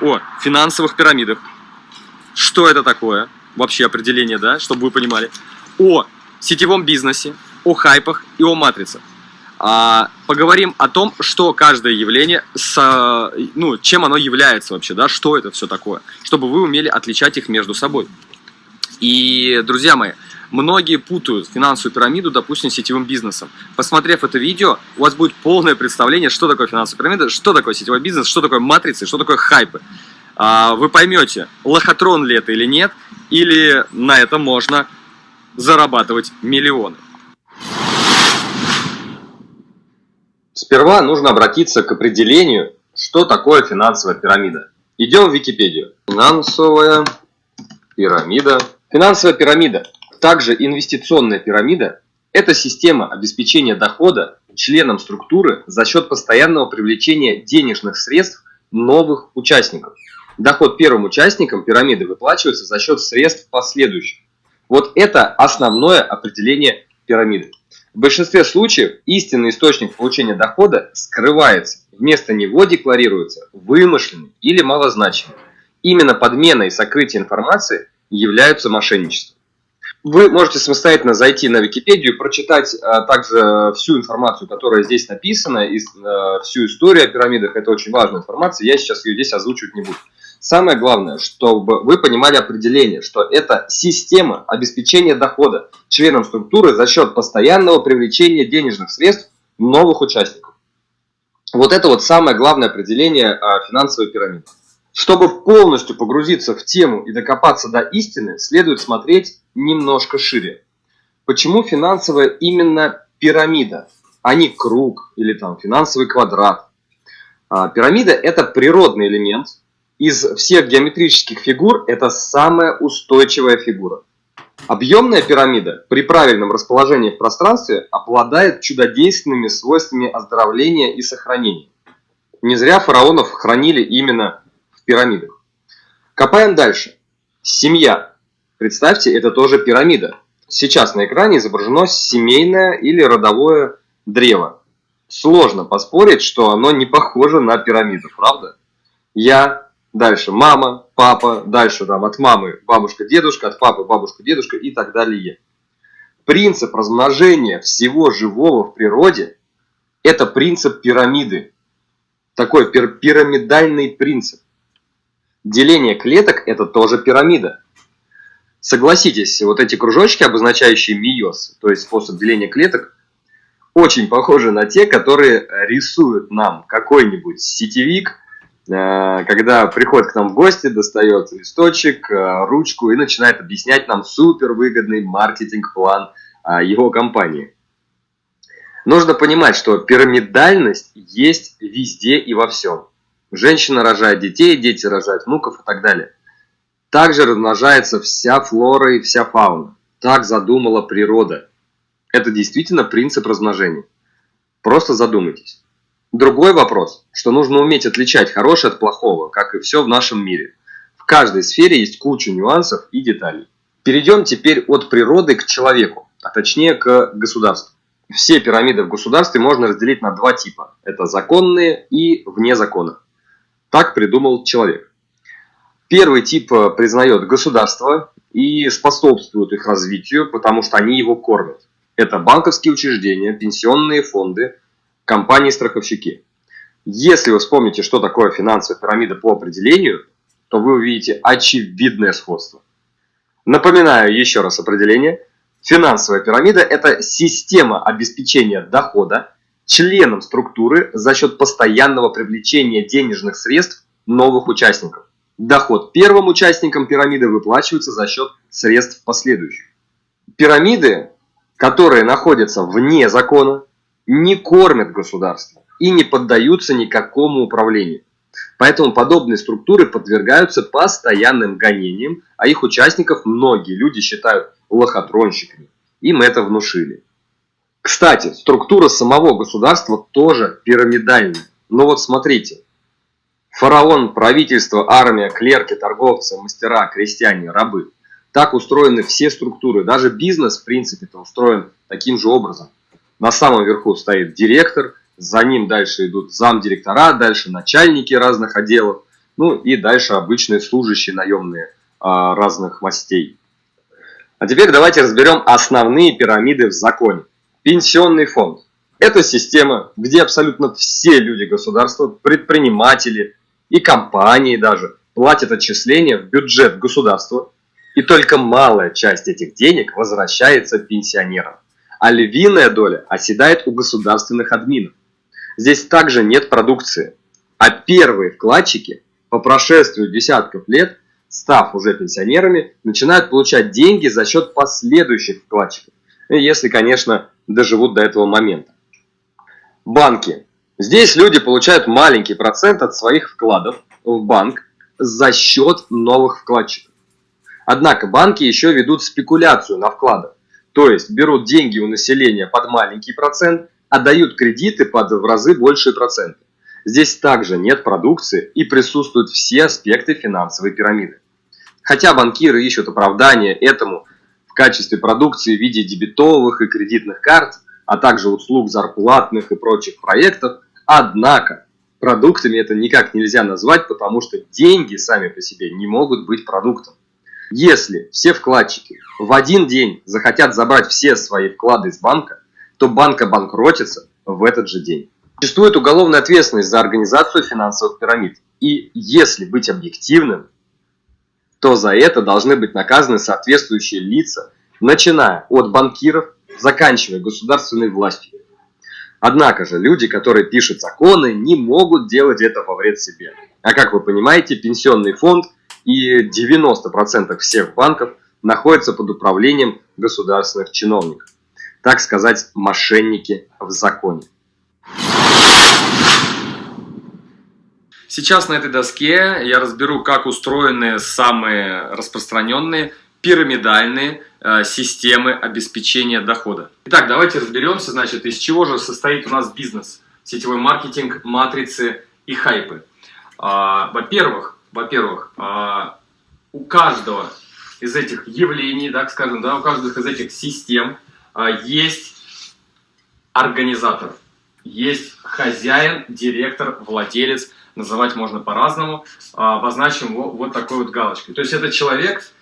о финансовых пирамидах. Что это такое? Вообще определение, да, чтобы вы понимали. О сетевом бизнесе, о хайпах и о матрицах. А, поговорим о том, что каждое явление, с, ну, чем оно является вообще, да, что это все такое, чтобы вы умели отличать их между собой. И, друзья мои, многие путают финансовую пирамиду, допустим, сетевым бизнесом. Посмотрев это видео, у вас будет полное представление, что такое финансовая пирамида, что такое сетевой бизнес, что такое матрицы, что такое хайпы. А, вы поймете, лохотрон ли это или нет, или на этом можно зарабатывать миллионы. Сперва нужно обратиться к определению, что такое финансовая пирамида. Идем в Википедию. Финансовая пирамида. Финансовая пирамида, также инвестиционная пирамида, это система обеспечения дохода членам структуры за счет постоянного привлечения денежных средств новых участников. Доход первым участникам пирамиды выплачивается за счет средств последующих. Вот это основное определение пирамиды. В большинстве случаев истинный источник получения дохода скрывается. Вместо него декларируется вымышленный или малозначимый. Именно подмена и сокрытие информации являются мошенничеством. Вы можете самостоятельно зайти на Википедию прочитать а, также всю информацию, которая здесь написана, и а, всю историю о пирамидах. Это очень важная информация, я сейчас ее здесь озвучивать не буду. Самое главное, чтобы вы понимали определение, что это система обеспечения дохода членам структуры за счет постоянного привлечения денежных средств новых участников. Вот это вот самое главное определение а, финансовой пирамиды. Чтобы полностью погрузиться в тему и докопаться до истины, следует смотреть немножко шире. Почему финансовая именно пирамида, а не круг или там финансовый квадрат? А, пирамида – это природный элемент, из всех геометрических фигур это самая устойчивая фигура. Объемная пирамида при правильном расположении в пространстве обладает чудодейственными свойствами оздоровления и сохранения. Не зря фараонов хранили именно пирамидах. Копаем дальше. Семья. Представьте, это тоже пирамида. Сейчас на экране изображено семейное или родовое древо. Сложно поспорить, что оно не похоже на пирамиду, правда? Я, Дальше мама, папа, дальше там от мамы бабушка, дедушка, от папы бабушка, дедушка и так далее. Принцип размножения всего живого в природе – это принцип пирамиды. Такой пир пирамидальный принцип. Деление клеток – это тоже пирамида. Согласитесь, вот эти кружочки, обозначающие миоз, то есть способ деления клеток, очень похожи на те, которые рисуют нам какой-нибудь сетевик – Э, когда приходит к нам в гости, достает листочек, э, ручку и начинает объяснять нам супер выгодный маркетинг-план э, его компании. Нужно понимать, что пирамидальность есть везде и во всем. Женщина рожает детей, дети рожают внуков и так далее. Также размножается вся флора и вся фауна. Так задумала природа. Это действительно принцип размножения. Просто задумайтесь. Другой вопрос, что нужно уметь отличать хорошее от плохого, как и все в нашем мире. В каждой сфере есть куча нюансов и деталей. Перейдем теперь от природы к человеку, а точнее к государству. Все пирамиды в государстве можно разделить на два типа. Это законные и вне закона. Так придумал человек. Первый тип э, признает государство и способствует их развитию, потому что они его кормят. Это банковские учреждения, пенсионные фонды, компании-страховщики. Если вы вспомните, что такое финансовая пирамида по определению, то вы увидите очевидное сходство. Напоминаю еще раз определение. Финансовая пирамида – это система обеспечения дохода членам структуры за счет постоянного привлечения денежных средств новых участников. Доход первым участникам пирамиды выплачивается за счет средств последующих. Пирамиды, которые находятся вне закона, не кормят государство и не поддаются никакому управлению. Поэтому подобные структуры подвергаются постоянным гонениям, а их участников многие люди считают лохотронщиками. Им это внушили. Кстати, структура самого государства тоже пирамидальная. Но вот смотрите. Фараон, правительство, армия, клерки, торговцы, мастера, крестьяне, рабы. Так устроены все структуры. Даже бизнес, в принципе, устроен таким же образом. На самом верху стоит директор, за ним дальше идут замдиректора, дальше начальники разных отделов. ну и дальше обычные служащие наемные а, разных мастей. А теперь давайте разберем основные пирамиды в законе. Пенсионный фонд. Это система, где абсолютно все люди государства, предприниматели и компании даже платят отчисления в бюджет государства, и только малая часть этих денег возвращается пенсионерам, а львиная доля оседает у государственных админов. Здесь также нет продукции, а первые вкладчики по прошествию десятков лет, став уже пенсионерами, начинают получать деньги за счет последующих вкладчиков, если, конечно, доживут до этого момента. Банки. Здесь люди получают маленький процент от своих вкладов в банк за счет новых вкладчиков. Однако банки еще ведут спекуляцию на вкладах, то есть берут деньги у населения под маленький процент, а дают кредиты под в разы большие проценты. Здесь также нет продукции и присутствуют все аспекты финансовой пирамиды. Хотя банкиры ищут оправдание этому качестве продукции в виде дебетовых и кредитных карт, а также услуг зарплатных и прочих проектов, однако продуктами это никак нельзя назвать, потому что деньги сами по себе не могут быть продуктом. Если все вкладчики в один день захотят забрать все свои вклады из банка, то банк обанкротится в этот же день. Существует уголовная ответственность за организацию финансовых пирамид. И если быть объективным, то за это должны быть наказаны соответствующие лица, начиная от банкиров, заканчивая государственной властью. Однако же люди, которые пишут законы, не могут делать это во вред себе. А как вы понимаете, пенсионный фонд и 90% всех банков находятся под управлением государственных чиновников. Так сказать, мошенники в законе. Сейчас на этой доске я разберу, как устроены самые распространенные пирамидальные э, системы обеспечения дохода. Итак, давайте разберемся, значит, из чего же состоит у нас бизнес, сетевой маркетинг, матрицы и хайпы. А, во-первых, во-первых, а, у каждого из этих явлений, так скажем, да, у каждых из этих систем а, есть организатор, есть хозяин, директор, владелец, называть можно по-разному, а, обозначим вот такой вот галочкой. То есть это человек,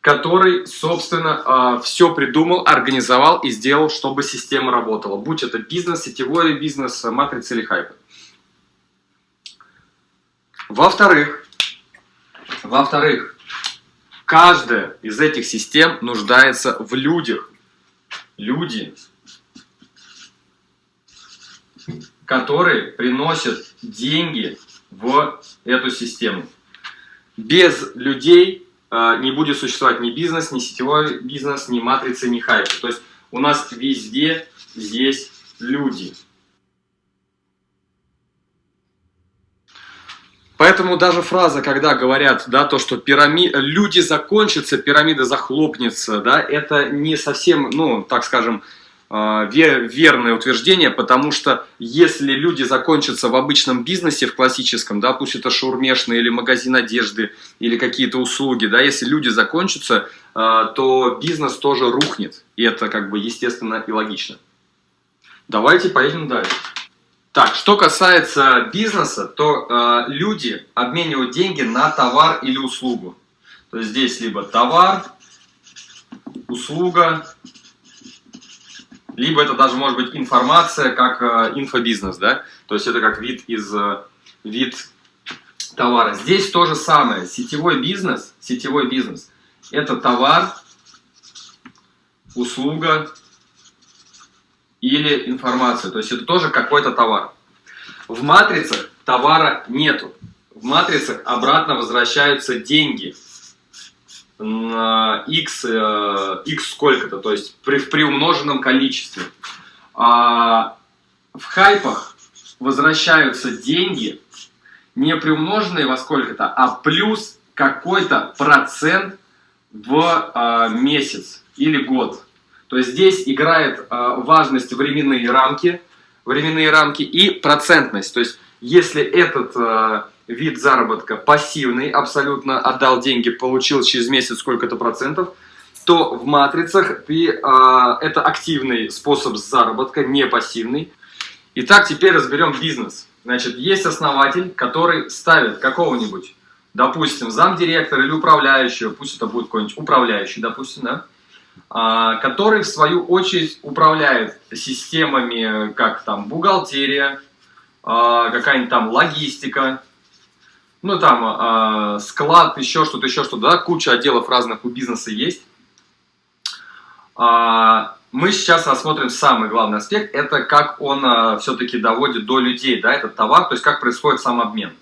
который, собственно, а, все придумал, организовал и сделал, чтобы система работала. Будь это бизнес, сетевой бизнес, матрица или хайп. Во-вторых, во-вторых, каждая из этих систем нуждается в людях. Люди которые приносят деньги в эту систему. Без людей э, не будет существовать ни бизнес, ни сетевой бизнес, ни матрицы, ни хайпы. То есть у нас везде есть люди. Поэтому даже фраза, когда говорят, да, то, что пирами... люди закончатся, пирамида захлопнется, да, это не совсем, ну, так скажем, верное утверждение, потому что если люди закончатся в обычном бизнесе, в классическом, да, пусть это шаурмешный или магазин одежды, или какие-то услуги, да, если люди закончатся, а, то бизнес тоже рухнет, и это как бы естественно и логично. Давайте поедем дальше. Так, что касается бизнеса, то э, люди обменивают деньги на товар или услугу. То есть здесь либо товар, услуга, либо это даже может быть информация как э, инфобизнес, да, то есть это как вид из э, вид товара. Здесь то же самое, сетевой бизнес, сетевой бизнес, это товар, услуга или информация, то есть это тоже какой-то товар. В матрицах товара нету, в матрицах обратно возвращаются деньги – x, э, x сколько-то, то есть при, в приумноженном количестве. А в хайпах возвращаются деньги не приумноженные во сколько-то, а плюс какой-то процент в а, месяц или год. То есть здесь играет а, важность временные рамки, временные рамки и процентность. То есть если этот а, вид заработка пассивный, абсолютно отдал деньги, получил через месяц сколько-то процентов, то в матрицах ты, э, это активный способ заработка, не пассивный. Итак, теперь разберем бизнес. Значит, есть основатель, который ставит какого-нибудь допустим, замдиректора или управляющего, пусть это будет какой-нибудь управляющий, допустим, да, а, который в свою очередь управляет системами, как там бухгалтерия, а, какая-нибудь там логистика, ну там а, склад, еще что-то, еще что-то, да, куча отделов разных у бизнеса есть. Мы сейчас рассмотрим самый главный аспект, это как он все-таки доводит до людей, да, этот товар, то есть как происходит сам обмен.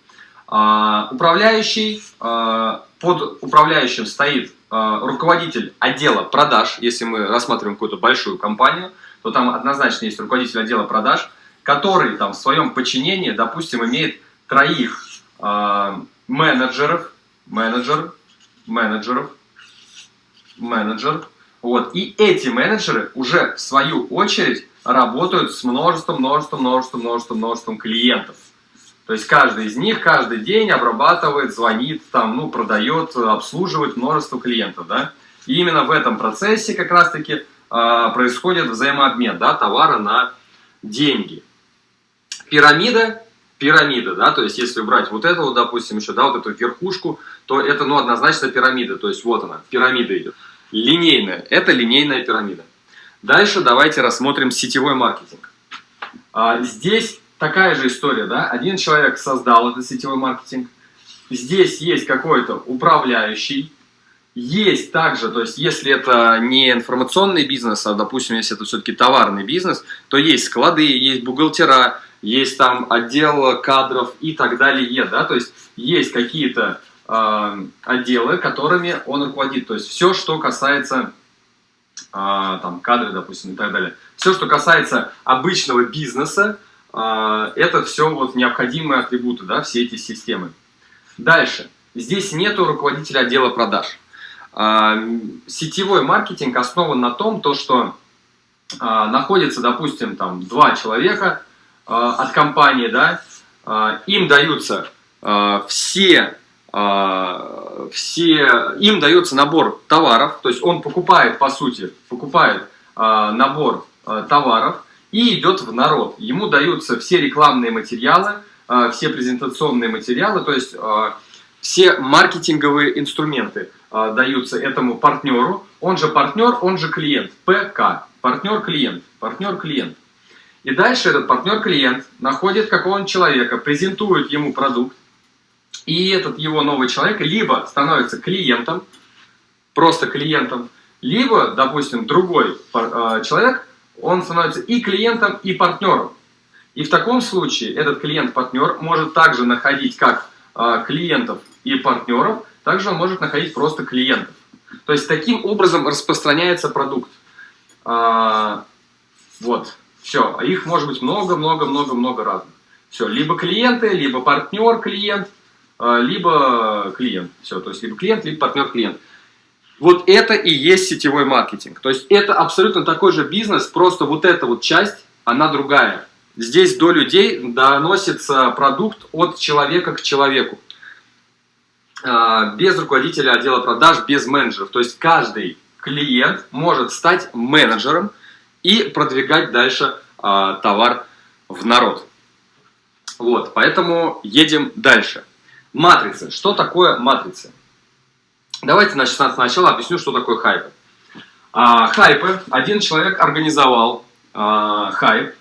Управляющий, под управляющим стоит Э, руководитель отдела продаж, если мы рассматриваем какую-то большую компанию, то там однозначно есть руководитель отдела продаж, который там в своем подчинении, допустим, имеет троих э, менеджеров, менеджер, менеджеров, менеджер, вот, и эти менеджеры уже в свою очередь работают с множеством, множеством, множеством, множеством, множеством клиентов. То есть каждый из них каждый день обрабатывает, звонит, там, ну, продает, обслуживает множество клиентов. Да? И именно в этом процессе как раз-таки э, происходит взаимообмен да, товара на деньги. Пирамида, пирамида, да, то есть если брать вот эту, вот, допустим, еще, да, вот эту верхушку, то это, ну, однозначно пирамида, то есть вот она, пирамида идет. Линейная, это линейная пирамида. Дальше давайте рассмотрим сетевой маркетинг. А, здесь такая же история, да, один человек создал этот сетевой маркетинг, здесь есть какой-то управляющий, есть также, то есть если это не информационный бизнес, а, допустим, если это все-таки товарный бизнес, то есть склады, есть бухгалтера, есть там отдел кадров и так далее, да, то есть есть какие-то э, отделы, которыми он руководит, то есть все, что касается э, там кадры, допустим, и так далее, все, что касается обычного бизнеса, а, это все вот необходимые атрибуты, да, все эти системы. Дальше. Здесь нету руководителя отдела продаж. Сетевой маркетинг основан на том, то, что находится, допустим, там два человека от компании, да, им даются все, все, им дается набор товаров, то есть он покупает, по сути, покупает набор товаров, и идет в народ. Ему даются все рекламные материалы, все презентационные материалы, то есть все маркетинговые инструменты даются этому партнеру. Он же партнер, он же клиент. ПК. Партнер-клиент. Партнер-клиент. И дальше этот партнер-клиент находит какого-нибудь человека, презентует ему продукт, и этот его новый человек либо становится клиентом, просто клиентом, либо, допустим, другой человек он становится и клиентом, и партнером. И в таком случае этот клиент-партнер может также находить как э, клиентов и партнеров, также он может находить просто клиентов. То есть таким образом распространяется продукт. А, вот, все. А их может быть много-много-много-много разных. Все, либо клиенты, либо партнер-клиент, а, либо клиент. Все, то есть либо клиент, либо партнер-клиент. Вот это и есть сетевой маркетинг. То есть это абсолютно такой же бизнес, просто вот эта вот часть, она другая. Здесь до людей доносится продукт от человека к человеку. А, без руководителя отдела продаж, без менеджеров. То есть каждый клиент может стать менеджером и продвигать дальше а, товар в народ. Вот, поэтому едем дальше. Матрицы. Что такое матрицы? Давайте значит, сначала объясню, что такое хайпы. А, хайпы. Один человек организовал а, хайп.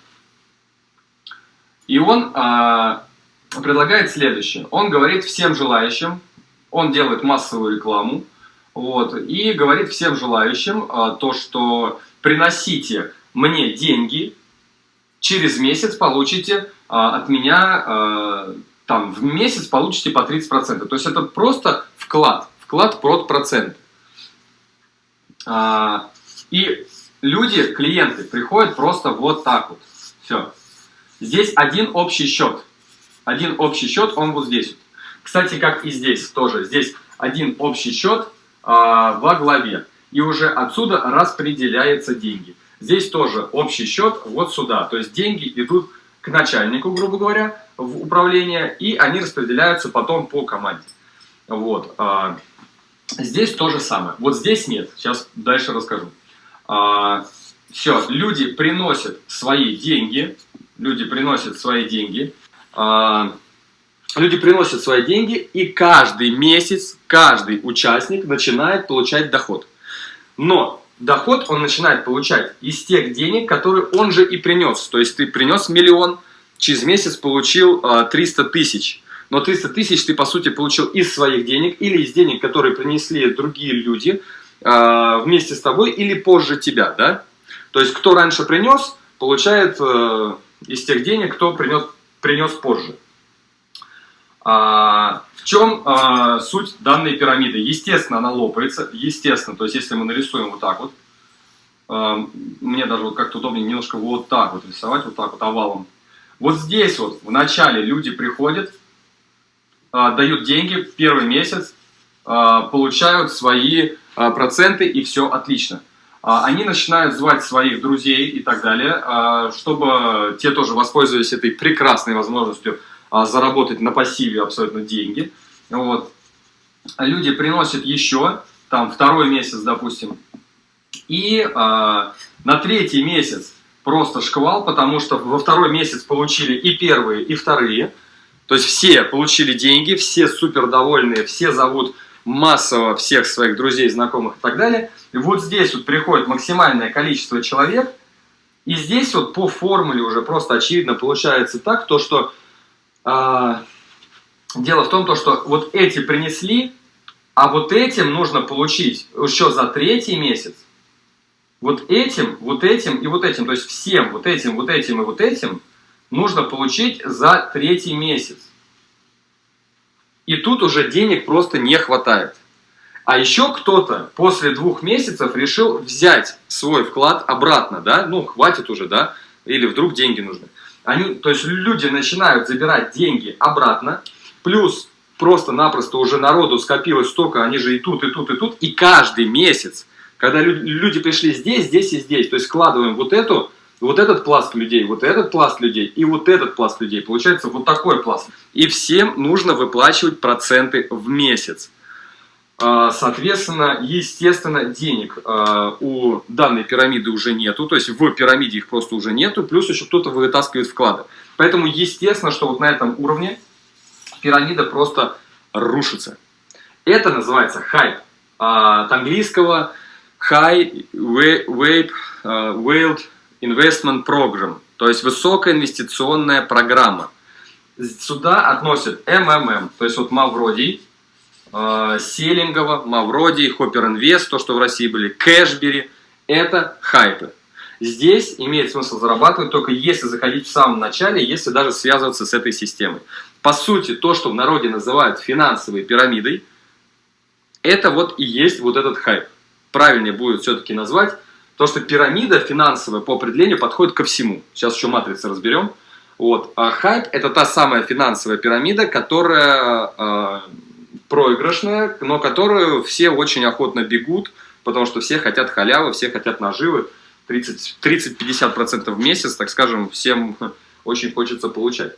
И он а, предлагает следующее. Он говорит всем желающим, он делает массовую рекламу, вот, и говорит всем желающим а, то, что приносите мне деньги, через месяц получите а, от меня, а, там, в месяц получите по 30%. То есть это просто вклад вклад под процент. А, и люди, клиенты, приходят просто вот так вот. Все. Здесь один общий счет. Один общий счет, он вот здесь. Кстати, как и здесь тоже. Здесь один общий счет а, во главе. И уже отсюда распределяются деньги. Здесь тоже общий счет вот сюда. То есть деньги идут к начальнику, грубо говоря, в управление, и они распределяются потом по команде. Вот. А, Здесь то же самое. Вот здесь нет. Сейчас дальше расскажу. А, все, люди приносят свои деньги. Люди приносят свои деньги. А, люди приносят свои деньги, и каждый месяц, каждый участник начинает получать доход. Но доход он начинает получать из тех денег, которые он же и принес. То есть ты принес миллион, через месяц получил 300 тысяч. Но 300 тысяч ты, по сути, получил из своих денег или из денег, которые принесли другие люди вместе с тобой или позже тебя, да? То есть, кто раньше принес, получает э, из тех денег, кто принес, принес позже. А, в чем а, суть данной пирамиды? Естественно, она лопается, естественно, то есть если мы нарисуем вот так вот, а, мне даже вот как-то удобнее немножко вот так вот рисовать, вот так вот овалом. Вот здесь вот в начале люди приходят, дают деньги первый месяц, получают свои проценты и все отлично. Они начинают звать своих друзей и так далее, чтобы те тоже воспользовались этой прекрасной возможностью заработать на пассиве абсолютно деньги. Вот. Люди приносят еще, там, второй месяц, допустим, и э, на третий месяц просто шквал, потому что во второй месяц получили и первые, и вторые. То есть все получили деньги, все супер довольные, все зовут массово всех своих друзей, знакомых и так далее. И вот здесь вот приходит максимальное количество человек, и здесь вот по формуле уже просто очевидно получается так, то что а, дело в том, то, что вот эти принесли, а вот этим нужно получить еще за третий месяц. Вот этим, вот этим и вот этим, то есть всем вот этим, вот этим и вот этим нужно получить за третий месяц. И тут уже денег просто не хватает. А еще кто-то после двух месяцев решил взять свой вклад обратно, да, ну хватит уже, да, или вдруг деньги нужны. Они, то есть люди начинают забирать деньги обратно, плюс просто-напросто уже народу скопилось столько, они же и тут, и тут, и тут, и каждый месяц, когда люди пришли здесь, здесь и здесь, то есть складываем вот эту, вот этот пласт людей, вот этот пласт людей и вот этот пласт людей, получается вот такой пласт. И всем нужно выплачивать проценты в месяц. А, соответственно, естественно, денег а, у данной пирамиды уже нету, то есть в пирамиде их просто уже нету, плюс еще кто-то вытаскивает вклады. Поэтому естественно, что вот на этом уровне пирамида просто рушится. Это называется хайп. А, от английского High Yield Investment Program, то есть высокая инвестиционная программа. Сюда относят МММ, то есть вот Мавродий, Селингова, Мавроди, Хопёр Инвест, то, что в России были, Кэшбери, это хайпы. Здесь имеет смысл зарабатывать только если заходить в самом начале, если даже связываться с этой системой. По сути, то, что в народе называют финансовой пирамидой, это вот и есть вот этот хайп. Правильнее будет все-таки назвать то, что пирамида финансовая по определению подходит ко всему. Сейчас еще матрицы разберем. Вот. А хайп это та самая финансовая пирамида, которая э, проигрышная, но которую все очень охотно бегут, потому что все хотят халявы, все хотят наживы. 30-50% в месяц, так скажем, всем очень хочется получать.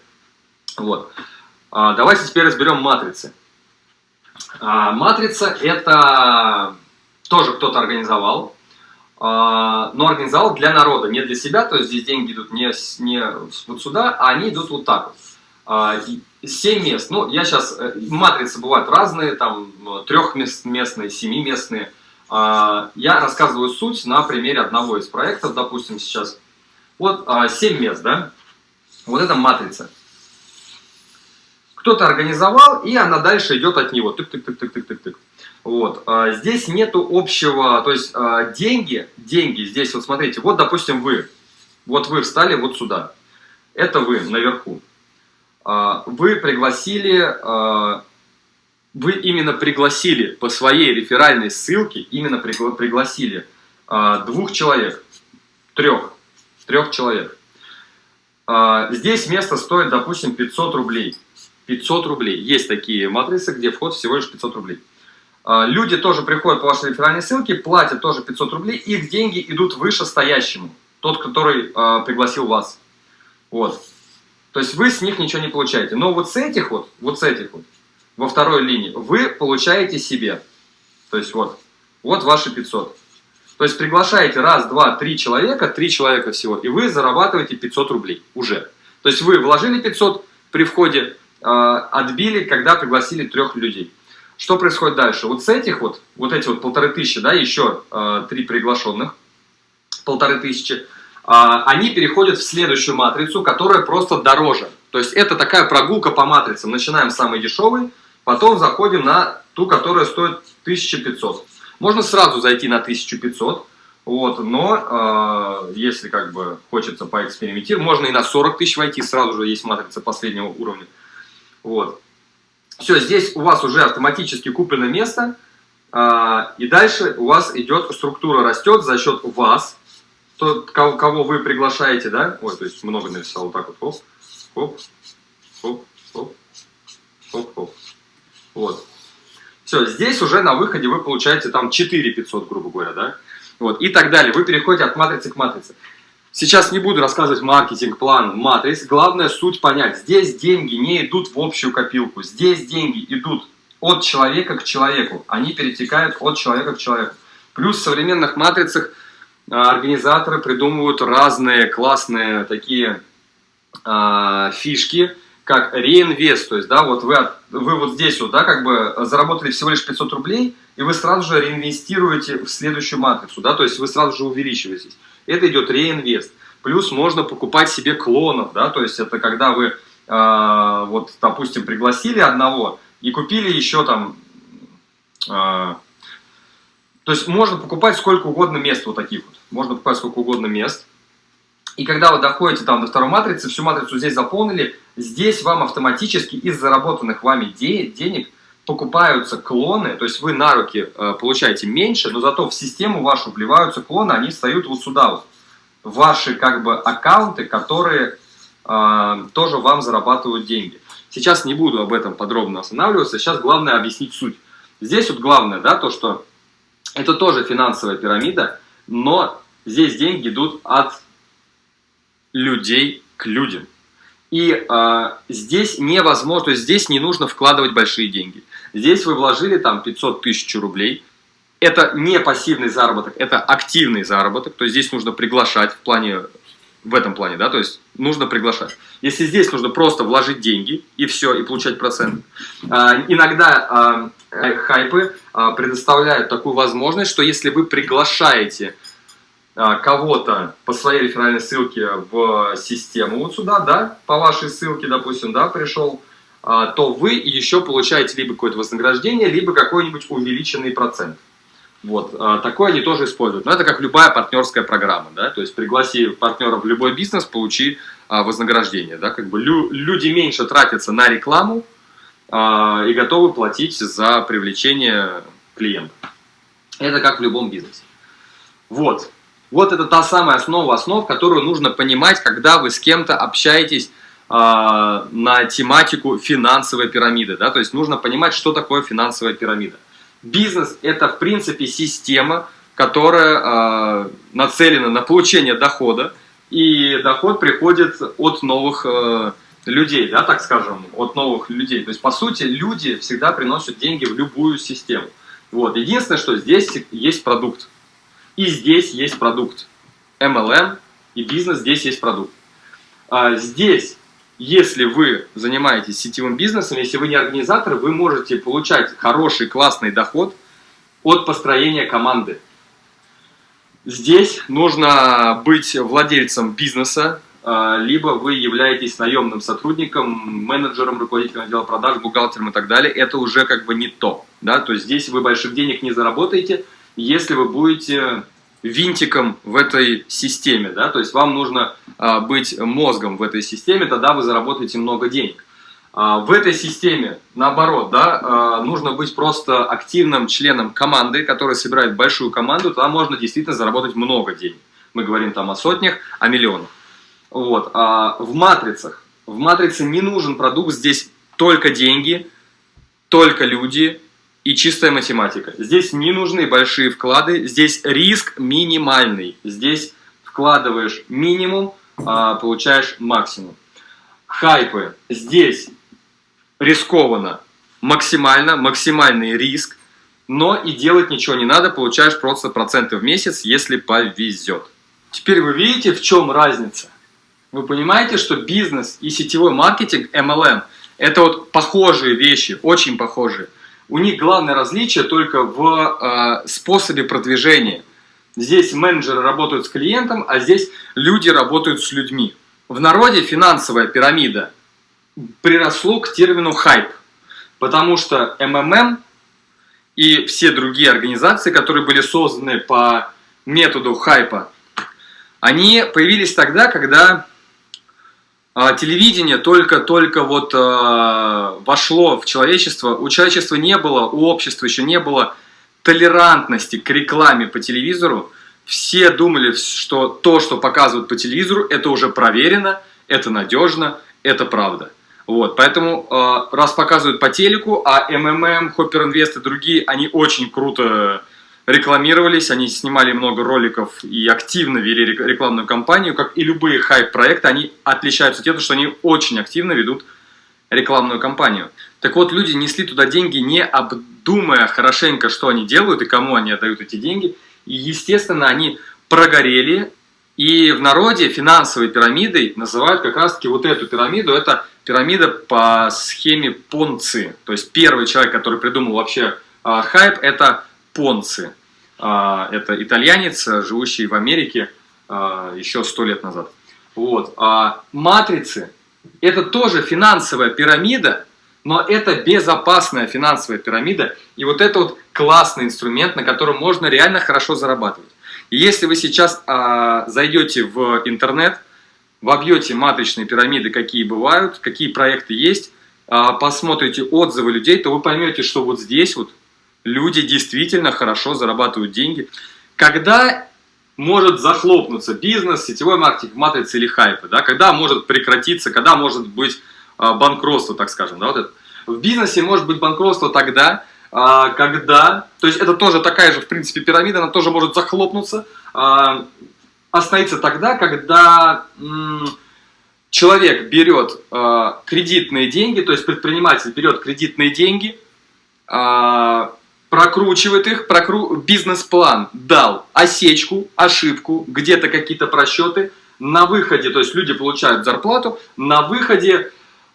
Вот. А, давайте теперь разберем матрицы. А, матрица это тоже кто-то организовал, а, но организовал для народа, не для себя, то есть здесь деньги идут не, не вот сюда, а они идут вот так вот. 7 мест. Ну, я сейчас... Э, матрицы бывают разные, там трехместные, семиместные. А, я рассказываю суть на примере одного из проектов, допустим, сейчас. Вот 7 а, мест, да? Вот это матрица. Кто-то организовал, и она дальше идет от него. Тык-тык-тык-тык-тык-тык. Вот. А, здесь нету общего, то есть деньги, деньги здесь, вот смотрите, вот, допустим, вы. Вот вы встали вот сюда. Это вы наверху. А, вы пригласили, а, вы именно пригласили по своей реферальной ссылке, именно пригласили а, двух человек, трех, трех человек. Здесь место стоит, допустим, 500 рублей. 500 рублей. Есть такие матрицы, где вход всего лишь 500 рублей. Люди тоже приходят по вашей реферальной ссылке, платят тоже 500 рублей, их деньги идут выше стоящему, тот, который пригласил вас. Вот. То есть вы с них ничего не получаете. Но вот с этих вот, вот с этих вот, во второй линии, вы получаете себе. То есть вот, вот ваши 500. То есть приглашаете раз, два, три человека, три человека всего, и вы зарабатываете 500 рублей уже. То есть вы вложили 500 при входе, отбили, когда пригласили трех людей. Что происходит дальше? Вот с этих вот, вот эти вот полторы тысячи, да, еще три приглашенных, полторы тысячи, они переходят в следующую матрицу, которая просто дороже. То есть это такая прогулка по матрицам. Начинаем с самой дешевой, потом заходим на ту, которая стоит 1500. Можно сразу зайти на 1500, вот, но э, если как бы хочется поэкспериментировать, можно и на 40 тысяч войти, сразу же есть матрица последнего уровня. Вот. Все, здесь у вас уже автоматически куплено место, э, и дальше у вас идет, структура растет за счет вас, тот, кого, кого вы приглашаете, да? Ой, то есть много написал, вот так вот, хоп, хоп, хоп, хоп, хоп, хоп. Вот. Все, здесь уже на выходе вы получаете там 4 500, грубо говоря, да? Вот, и так далее. Вы переходите от матрицы к матрице. Сейчас не буду рассказывать маркетинг, план, матриц. Главное суть понять. Здесь деньги не идут в общую копилку. Здесь деньги идут от человека к человеку. Они перетекают от человека к человеку. Плюс в современных матрицах организаторы придумывают разные классные такие э, фишки, как реинвест, то есть, да, вот вы, вы вот здесь вот, да, как бы заработали всего лишь 500 рублей, и вы сразу же реинвестируете в следующую матрицу, да, то есть вы сразу же увеличиваетесь. Это идет реинвест. Плюс можно покупать себе клонов, да, то есть это когда вы, э, вот, допустим, пригласили одного и купили еще там, э, то есть можно покупать сколько угодно мест вот таких вот, можно покупать сколько угодно мест, и когда вы доходите там до второй матрицы, всю матрицу здесь заполнили, здесь вам автоматически из заработанных вами де денег покупаются клоны, то есть вы на руки э, получаете меньше, но зато в систему вашу вливаются клоны, они встают вот сюда вот, ваши как бы аккаунты, которые э, тоже вам зарабатывают деньги. Сейчас не буду об этом подробно останавливаться, сейчас главное объяснить суть. Здесь вот главное, да, то, что это тоже финансовая пирамида, но здесь деньги идут от людей к людям. И э, здесь невозможно, здесь не нужно вкладывать большие деньги. Здесь вы вложили там 500 тысяч рублей. Это не пассивный заработок, это активный заработок. То есть здесь нужно приглашать в плане, в этом плане, да, то есть нужно приглашать. Если здесь нужно просто вложить деньги и все, и получать процент. Э, иногда э, хайпы э, предоставляют такую возможность, что если вы приглашаете а, кого-то по своей реферальной ссылке в систему вот сюда, да, по вашей ссылке, допустим, да, пришел, а, то вы еще получаете либо какое-то вознаграждение, либо какой-нибудь увеличенный процент. Вот, а, такое они тоже используют. Но это как любая партнерская программа, да, то есть пригласи партнера в любой бизнес, получи вознаграждение, да, как бы лю люди меньше тратятся на рекламу и готовы платить за привлечение клиента. Это как в любом бизнесе. Вот, вот это та самая основа основ, которую нужно понимать, когда вы с кем-то общаетесь на тематику финансовой пирамиды. Да? То есть нужно понимать, что такое финансовая пирамида. Бизнес – это, в принципе, система, которая э, нацелена на получение дохода, и доход приходит от новых э, людей, да, так скажем, от новых людей. То есть, по сути, люди всегда приносят деньги в любую систему. Вот. Единственное, что здесь есть продукт. И здесь есть продукт. MLM и бизнес, здесь есть продукт. А здесь, если вы занимаетесь сетевым бизнесом, если вы не организатор, вы можете получать хороший, классный доход от построения команды. Здесь нужно быть владельцем бизнеса, а, либо вы являетесь наемным сотрудником, менеджером, руководителем отдела продаж, бухгалтером и так далее. Это уже как бы не то. Да? То есть здесь вы больших денег не заработаете, если вы будете винтиком в этой системе, да, то есть вам нужно а, быть мозгом в этой системе, тогда вы заработаете много денег. А, в этой системе, наоборот, да, а, нужно быть просто активным членом команды, которая собирает большую команду, тогда можно действительно заработать много денег. Мы говорим там о сотнях, о миллионах. Вот. А в матрицах, в матрице не нужен продукт, здесь только деньги, только люди, и чистая математика. Здесь не нужны большие вклады, здесь риск минимальный. Здесь вкладываешь минимум, а получаешь максимум. Хайпы. Здесь рискованно максимально, максимальный риск, но и делать ничего не надо, получаешь просто проценты в месяц, если повезет. Теперь вы видите, в чем разница. Вы понимаете, что бизнес и сетевой маркетинг MLM – Это вот похожие вещи, очень похожие. У них главное различие только в э, способе продвижения. Здесь менеджеры работают с клиентом, а здесь люди работают с людьми. В народе финансовая пирамида приросло к термину хайп, потому что МММ и все другие организации, которые были созданы по методу хайпа, они появились тогда, когда телевидение только-только вот а, вошло в человечество, у человечества не было, у общества еще не было толерантности к рекламе по телевизору. Все думали, что то, что показывают по телевизору, это уже проверено, это надежно, это правда. Вот, поэтому, э, раз показывают по телеку, а МММ, Хоппер Инвест и другие, они очень круто рекламировались, они снимали много роликов и активно вели рекламную кампанию, как и любые хайп-проекты, они отличаются тем, что они очень активно ведут рекламную кампанию. Так вот, люди несли туда деньги, не обдумая хорошенько, что они делают и кому они отдают эти деньги. И, естественно, они прогорели, и в народе финансовой пирамидой называют как раз-таки вот эту пирамиду, это пирамида по схеме Понци. То есть первый человек, который придумал вообще э, хайп, это Понци. Э, это итальянец, живущий в Америке э, еще сто лет назад. Вот. А матрицы – это тоже финансовая пирамида, но это безопасная финансовая пирамида. И вот это вот классный инструмент, на котором можно реально хорошо зарабатывать. И если вы сейчас а, зайдете в интернет, вобьете матричные пирамиды, какие бывают, какие проекты есть, а, посмотрите отзывы людей, то вы поймете, что вот здесь вот люди действительно хорошо зарабатывают деньги. Когда может захлопнуться бизнес, сетевой маркетинг, матрицы или хайпы, да? когда может прекратиться, когда может быть а, банкротство, так скажем. Да? Вот это. В бизнесе может быть банкротство тогда, а, когда, то есть это тоже такая же, в принципе, пирамида, она тоже может захлопнуться, а, остановиться тогда, когда человек берет кредитные деньги, то есть предприниматель берет кредитные деньги, прокручивает их, прокру... бизнес-план дал осечку, ошибку, где-то какие-то просчеты, на выходе, то есть люди получают зарплату, на выходе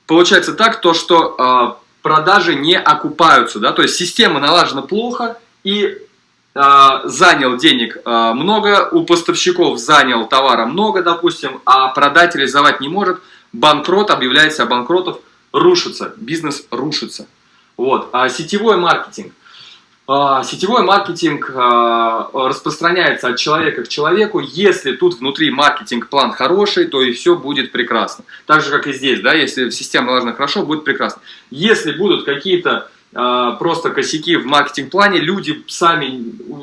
получается так, то, что продажи не окупаются, да, то есть система налажена плохо и э, занял денег э, много, у поставщиков занял товара много, допустим, а продать реализовать не может, банкрот, объявляется банкротов, рушится, бизнес рушится. Вот. А сетевой маркетинг. А, сетевой маркетинг а, распространяется от человека к человеку. Если тут внутри маркетинг-план хороший, то и все будет прекрасно. Так же, как и здесь, да, если система налажена хорошо, будет прекрасно. Если будут какие-то а, просто косяки в маркетинг-плане, люди сами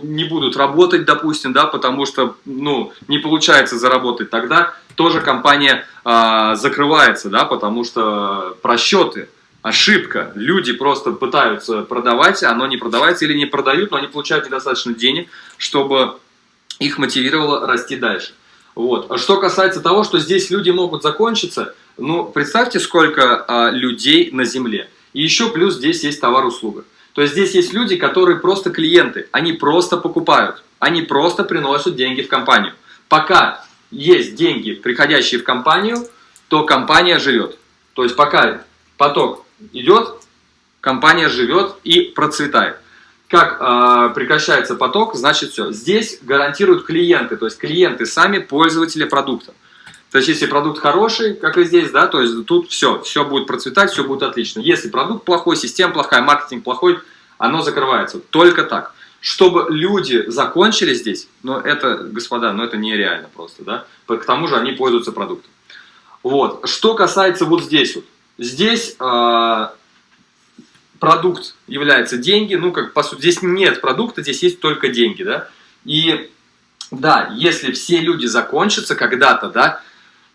не будут работать, допустим, да, потому что, ну, не получается заработать, тогда тоже компания закрывается, да, потому что просчеты – ошибка. Люди просто пытаются продавать, оно не продавается или не продают, но они получают недостаточно денег, чтобы их мотивировало расти дальше. Вот. А что касается того, что здесь люди могут закончиться, ну, представьте, сколько а, людей на Земле. И еще плюс здесь есть товар-услуга. То есть здесь есть люди, которые просто клиенты, они просто покупают, они просто приносят деньги в компанию. Пока есть деньги, приходящие в компанию, то компания живет. То есть пока поток идет, компания живет и процветает. Как э, прекращается поток, значит все. Здесь гарантируют клиенты, то есть клиенты сами пользователи продукта. То есть если продукт хороший, как и здесь, да, то есть тут все, все будет процветать, все будет отлично. Если продукт плохой, система плохая, маркетинг плохой, оно закрывается. Только так. Чтобы люди закончили здесь, но это, господа, ну это нереально просто, да. К тому же они пользуются продуктом. Вот. Что касается вот здесь вот. Здесь э, продукт является деньги, ну, как по сути, здесь нет продукта, здесь есть только деньги, да. И да, если все люди закончатся когда-то, да,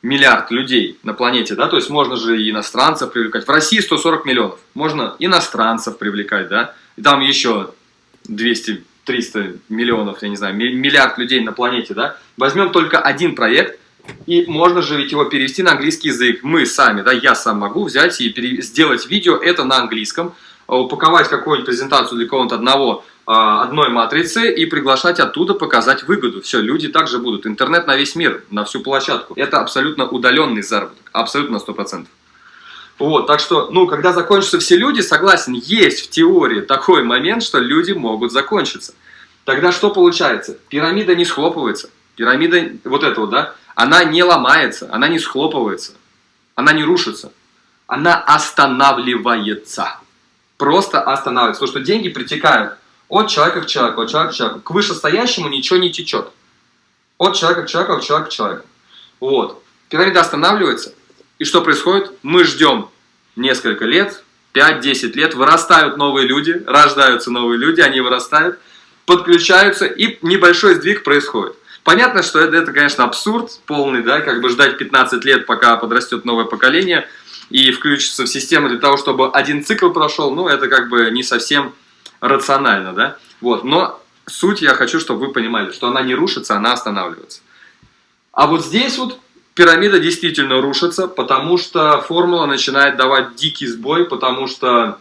миллиард людей на планете, да, то есть можно же и иностранцев привлекать. В России 140 миллионов, можно иностранцев привлекать, да, и там еще 200-300 миллионов, я не знаю, миллиард людей на планете, да. Возьмем только один проект – и можно же ведь его перевести на английский язык. Мы сами, да, я сам могу взять и пере... сделать видео это на английском, а, упаковать какую-нибудь презентацию для кого-то одного, а, одной матрицы и приглашать оттуда показать выгоду. Все, люди также будут. Интернет на весь мир, на всю площадку. Это абсолютно удаленный заработок, абсолютно на 100%. Вот, так что, ну, когда закончатся все люди, согласен, есть в теории такой момент, что люди могут закончиться. Тогда что получается? Пирамида не схлопывается. Пирамида, вот эта вот, да, она не ломается, она не схлопывается, она не рушится. Она останавливается. Просто останавливается. Потому что деньги притекают от человека к человеку, от человека к человеку. К вышестоящему ничего не течет. От человека к человеку, от человека к человеку. Вот. Пирамида останавливается. И что происходит? Мы ждем несколько лет, 5-10 лет, вырастают новые люди, рождаются новые люди, они вырастают, подключаются, и небольшой сдвиг происходит. Понятно, что это, это, конечно, абсурд полный, да, как бы ждать 15 лет, пока подрастет новое поколение и включится в систему для того, чтобы один цикл прошел, ну, это как бы не совсем рационально, да, вот, но суть я хочу, чтобы вы понимали, что она не рушится, она останавливается. А вот здесь вот пирамида действительно рушится, потому что формула начинает давать дикий сбой, потому что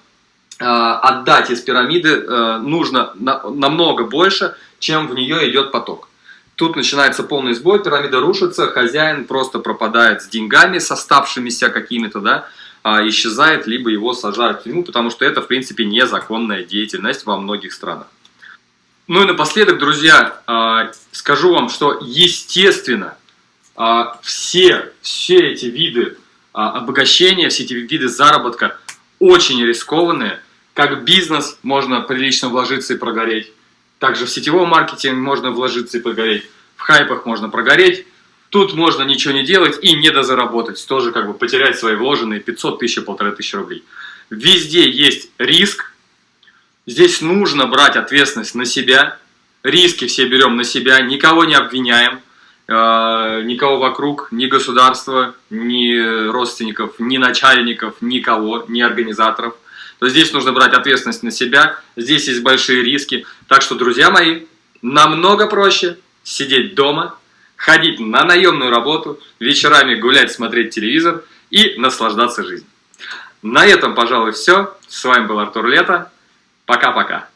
э, отдать из пирамиды э, нужно на, намного больше, чем в нее идет поток. Тут начинается полный сбой, пирамида рушится, хозяин просто пропадает с деньгами, с оставшимися какими-то, да, а, исчезает, либо его сажают в тюрьму, потому что это, в принципе, незаконная деятельность во многих странах. Ну и напоследок, друзья, а, скажу вам, что, естественно, а, все, все эти виды обогащения, все эти виды заработка очень рискованные. Как бизнес можно прилично вложиться и прогореть также в сетевом маркетинге можно вложиться и прогореть, в хайпах можно прогореть. Тут можно ничего не делать и не дозаработать, тоже как бы потерять свои вложенные 500 тысяч, полторы тысячи рублей. Везде есть риск, здесь нужно брать ответственность на себя, риски все берем на себя, никого не обвиняем, э, никого вокруг, ни государства, ни родственников, ни начальников, никого, ни организаторов то здесь нужно брать ответственность на себя, здесь есть большие риски. Так что, друзья мои, намного проще сидеть дома, ходить на наемную работу, вечерами гулять, смотреть телевизор и наслаждаться жизнью. На этом, пожалуй, все. С вами был Артур Лето. Пока-пока.